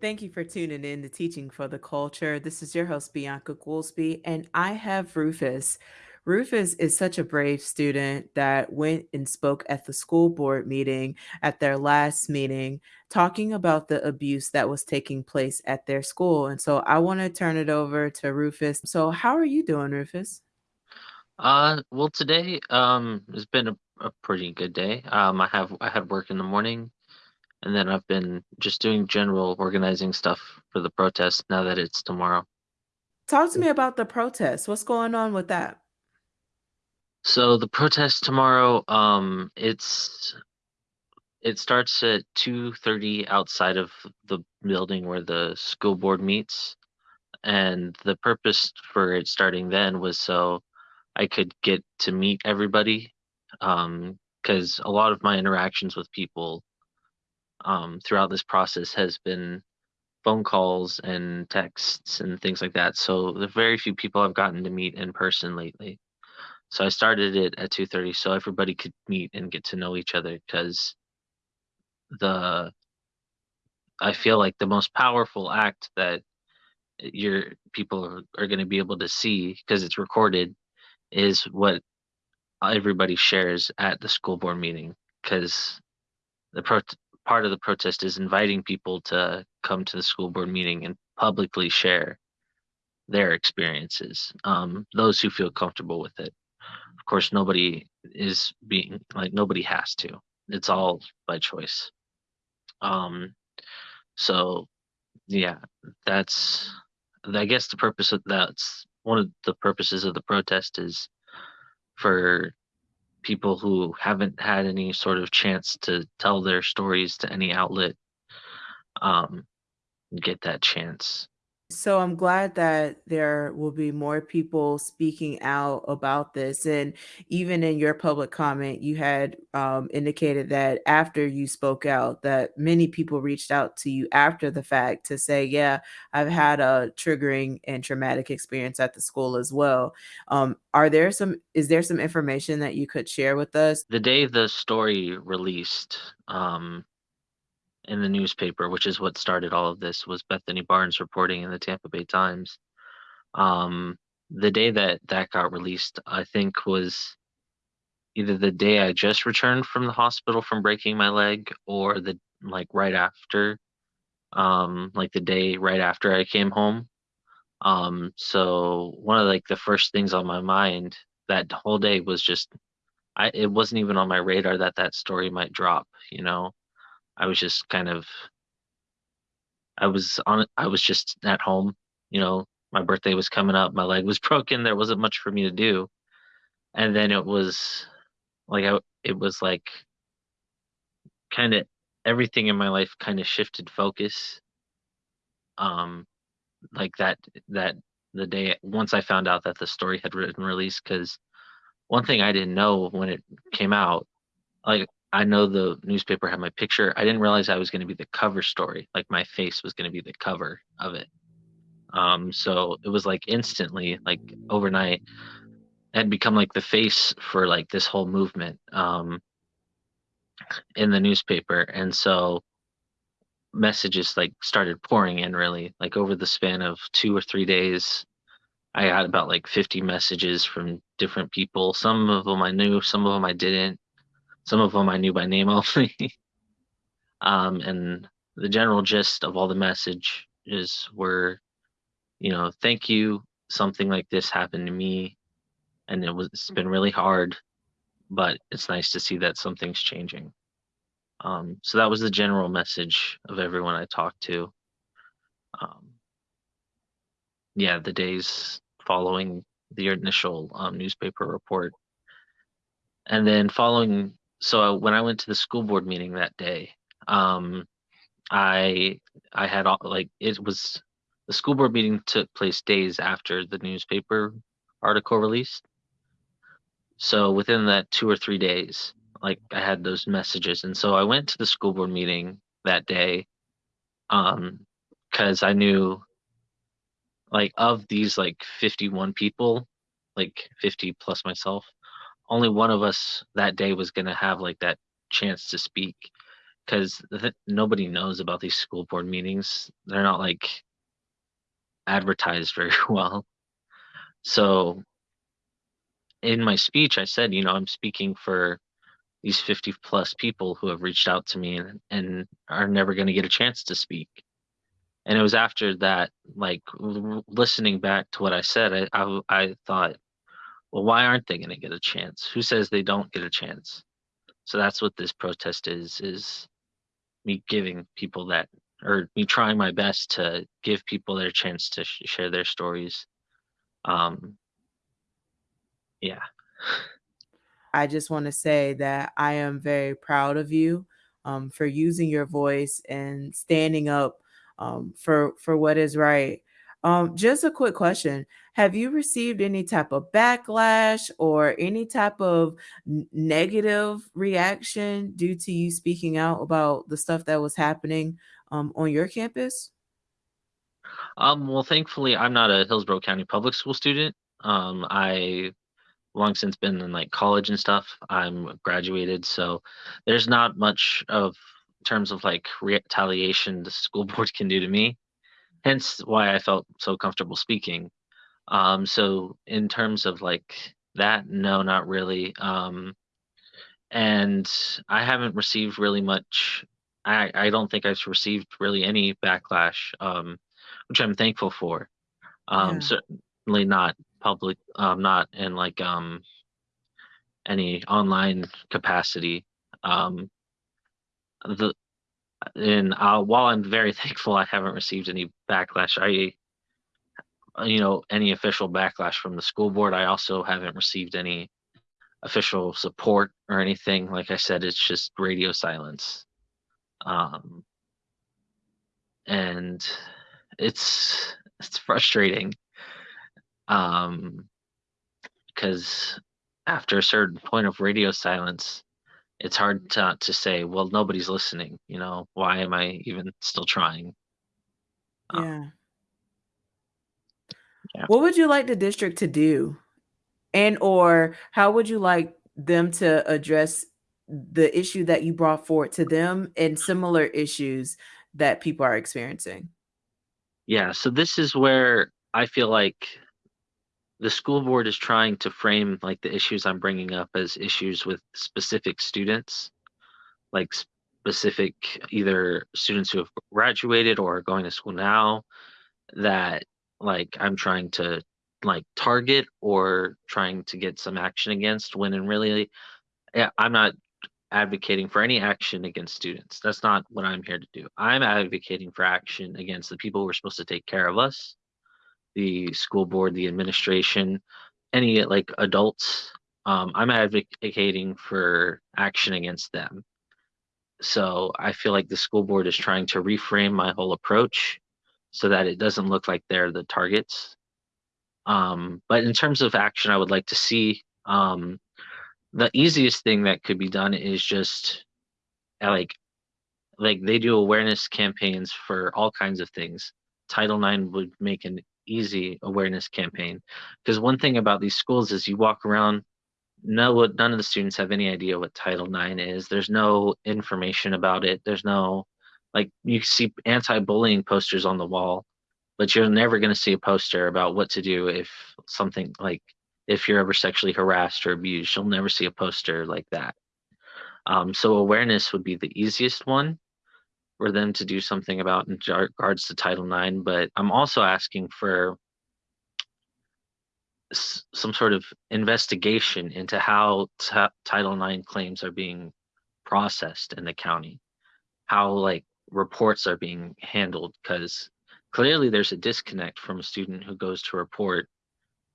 Thank you for tuning in to Teaching for the Culture. This is your host, Bianca Goolsby, and I have Rufus. Rufus is such a brave student that went and spoke at the school board meeting at their last meeting, talking about the abuse that was taking place at their school. And so I want to turn it over to Rufus. So, how are you doing, Rufus? Uh, well, today um has been a, a pretty good day. Um, I have I had work in the morning, and then I've been just doing general organizing stuff for the protest now that it's tomorrow. Talk to me about the protest. What's going on with that? So the protest tomorrow, um, it's it starts at 2:30 outside of the building where the school board meets, and the purpose for it starting then was so I could get to meet everybody, um, because a lot of my interactions with people um, throughout this process has been phone calls and texts and things like that. So the very few people I've gotten to meet in person lately. So I started it at 2:30 so everybody could meet and get to know each other because the I feel like the most powerful act that your people are, are going to be able to see because it's recorded is what everybody shares at the school board meeting because the pro- part of the protest is inviting people to come to the school board meeting and publicly share their experiences um, those who feel comfortable with it. Of course nobody is being like nobody has to. It's all by choice. Um so yeah that's i guess the purpose of that's one of the purposes of the protest is for people who haven't had any sort of chance to tell their stories to any outlet um, get that chance. So I'm glad that there will be more people speaking out about this. And even in your public comment, you had um, indicated that after you spoke out, that many people reached out to you after the fact to say, "Yeah, I've had a triggering and traumatic experience at the school as well." Um, are there some? Is there some information that you could share with us? The day the story released, um, in the newspaper, which is what started all of this, was Bethany Barnes reporting in the Tampa Bay Times. Um, the day that that got released, I think was either the day I just returned from the hospital from breaking my leg, or the like right after, um, like the day right after I came home. Um, so one of like the first things on my mind that whole day was just I it wasn't even on my radar that that story might drop, you know. I was just kind of I was on I was just at home, you know, my birthday was coming up, my leg was broken, there wasn't much for me to do. And then it was like I it was like kind of everything in my life kind of shifted focus. Um like that that the day once I found out that the story had been released cuz one thing I didn't know when it came out like I know the newspaper had my picture. I didn't realize I was going to be the cover story. Like my face was going to be the cover of it. Um, so it was like instantly, like overnight, I had become like the face for like this whole movement um, in the newspaper. And so messages like started pouring in really like over the span of two or three days. I got about like 50 messages from different people. Some of them I knew, some of them I didn't some of them I knew by name only. um, and the general gist of all the messages were, you know, thank you. Something like this happened to me, and it was it's been really hard, but it's nice to see that something's changing. Um, so that was the general message of everyone I talked to. Um, yeah, the days following the initial um, newspaper report. And then following so when I went to the school board meeting that day, um, I I had all, like it was the school board meeting took place days after the newspaper article released. So within that two or three days, like I had those messages, and so I went to the school board meeting that day, um, because I knew, like of these like 51 people, like 50 plus myself, only one of us that day was going to have like that chance to speak because th- nobody knows about these school board meetings. They're not like advertised very well. So in my speech, I said, you know, I'm speaking for these 50 plus people who have reached out to me and, and are never going to get a chance to speak. And it was after that, like listening back to what I said, I, I, I thought, well, why aren't they going to get a chance? Who says they don't get a chance? So that's what this protest is, is me giving people that, or me trying my best to give people their chance to sh share their stories. Um, yeah. I just want to say that I am very proud of you um, for using your voice and standing up um, for for what is right. Um, just a quick question: Have you received any type of backlash or any type of negative reaction due to you speaking out about the stuff that was happening um, on your campus? Um, well, thankfully, I'm not a Hillsborough County public school student. Um, I long since been in like college and stuff. I'm graduated, so there's not much of terms of like retaliation the school board can do to me. Hence why I felt so comfortable speaking. Um, so in terms of like that, no, not really. Um, and I haven't received really much. I I don't think I've received really any backlash, um, which I'm thankful for. Um, Yeah. certainly not public, um, not in like um any online capacity. Um, the and uh, while I'm very thankful I haven't received any backlash, I you know any official backlash from the school board. I also haven't received any official support or anything. Like I said, it's just radio silence. Um, and it's it's frustrating. Um, because after a certain point of radio silence, it's hard to to say, well, nobody's listening. You know, why am I even still trying? Uh, Yeah. Yeah. What would you like the district to do? And or how would you like them to address the issue that you brought forward to them and similar issues that people are experiencing? Yeah. So this is where I feel like the school board is trying to frame like the issues I'm bringing up as issues with specific students, like specific either students who have graduated or are going to school now that like I'm trying to like target or trying to get some action against when in really I'm not advocating for any action against students. That's not what I'm here to do. I'm advocating for action against the people who are supposed to take care of us the school board, the administration, any like adults. Um, I'm advocating for action against them. So I feel like the school board is trying to reframe my whole approach so that it doesn't look like they're the targets. Um, but in terms of action, I would like to see um, the easiest thing that could be done is just like like they do awareness campaigns for all kinds of things. Title IX would make an easy awareness campaign. Because one thing about these schools is you walk around, no, none of the students have any idea what Title IX is. There's no information about it. There's no, like, you see anti-bullying posters on the wall, but you're never going to see a poster about what to do if something like if you're ever sexually harassed or abused. You'll never see a poster like that. Um, so awareness would be the easiest one for them to do something about in regards to Title IX, but I'm also asking for some sort of investigation into how Title IX claims are being processed in the county, how like reports are being handled, because clearly there's a disconnect from a student who goes to report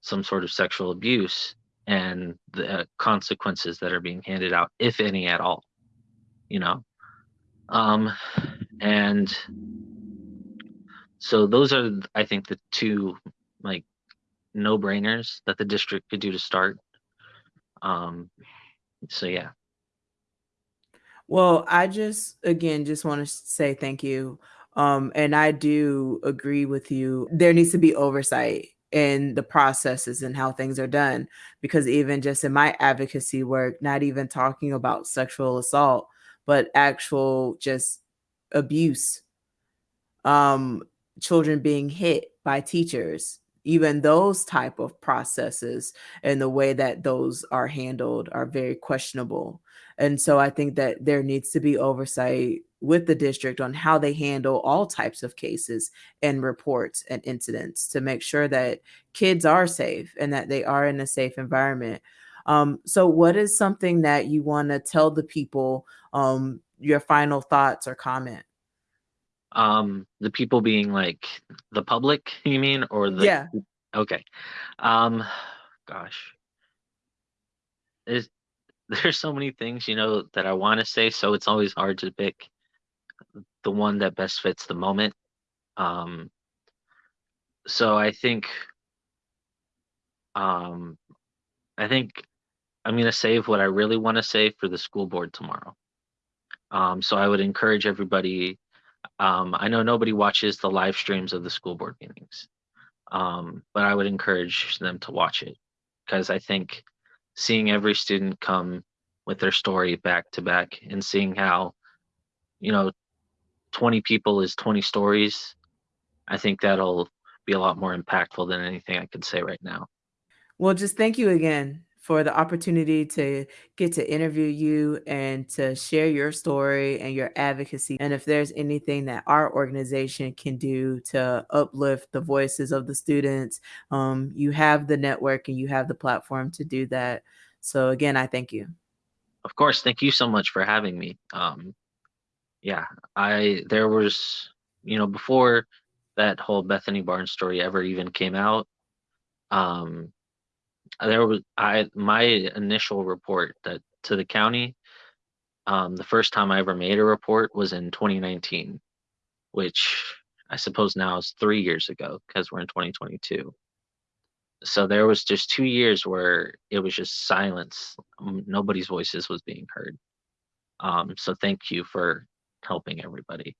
some sort of sexual abuse and the consequences that are being handed out, if any at all, you know. Um, and so those are, I think, the two like no brainers that the district could do to start. Um, so yeah. Well, I just again just want to say thank you. Um, and I do agree with you. There needs to be oversight in the processes and how things are done because even just in my advocacy work, not even talking about sexual assault, but actual just abuse um, children being hit by teachers even those type of processes and the way that those are handled are very questionable. And so i think that there needs to be oversight with the district on how they handle all types of cases and reports and incidents to make sure that kids are safe and that they are in a safe environment. Um, so what is something that you want to tell the people um, your final thoughts or comment Um, the people being like the public, you mean, or the yeah okay. Um, gosh, there's there's so many things, you know, that I want to say, so it's always hard to pick the one that best fits the moment. Um, so I think, um, I think I'm gonna save what I really want to say for the school board tomorrow. Um, so I would encourage everybody. Um, I know nobody watches the live streams of the school board meetings. um, but I would encourage them to watch it because I think seeing every student come with their story back to back and seeing how, you know, 20 people is 20 stories, I think that'll be a lot more impactful than anything I could say right now. Well, just thank you again for the opportunity to get to interview you and to share your story and your advocacy. And if there's anything that our organization can do to uplift the voices of the students, um, you have the network and you have the platform to do that. So, again, I thank you. Of course, thank you so much for having me. Um, yeah, I there was, you know, before that whole Bethany Barnes story ever even came out, um, there was I my initial report that to the county, um, the first time I ever made a report was in 2019, which I suppose now is three years ago because we're in 2022. So there was just two years where it was just silence. Nobody's voices was being heard. Um, so thank you for helping everybody.